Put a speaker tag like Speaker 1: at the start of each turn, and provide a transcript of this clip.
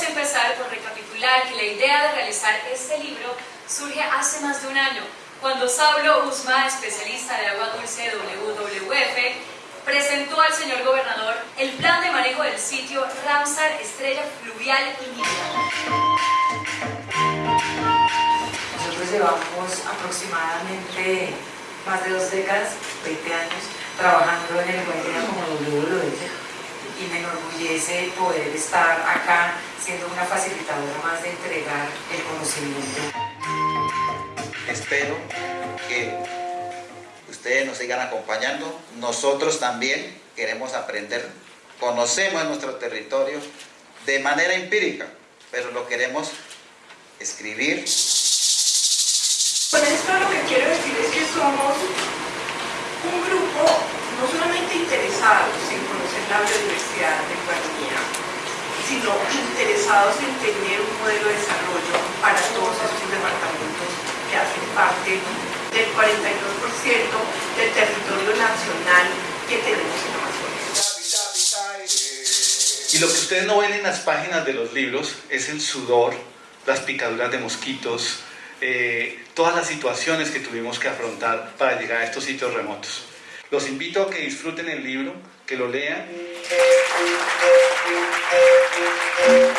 Speaker 1: Empezar por recapitular que la idea de realizar este libro surge hace más de un año, cuando Saulo Usma, especialista de agua dulce WWF, presentó al señor gobernador el plan de manejo del sitio Ramsar Estrella Fluvial y
Speaker 2: Nosotros llevamos aproximadamente más de dos décadas, 20 años, trabajando en el Guayana como WWF me enorgullece poder estar acá siendo una facilitadora más de entregar el conocimiento.
Speaker 3: Espero que ustedes nos sigan acompañando. Nosotros también queremos aprender, conocemos nuestro territorio de manera empírica, pero lo queremos escribir.
Speaker 4: Con esto lo que quiero decir es que somos un grupo no solamente interesados en conocer la biodiversidad de Guatemala, sino interesados en tener un modelo de desarrollo para todos estos departamentos que hacen parte del 42% del territorio nacional que tenemos en Amazonas.
Speaker 5: Y lo que ustedes no ven en las páginas de los libros es el sudor, las picaduras de mosquitos, eh, todas las situaciones que tuvimos que afrontar para llegar a estos sitios remotos. Los invito a que disfruten el libro, que lo lean. Thank you.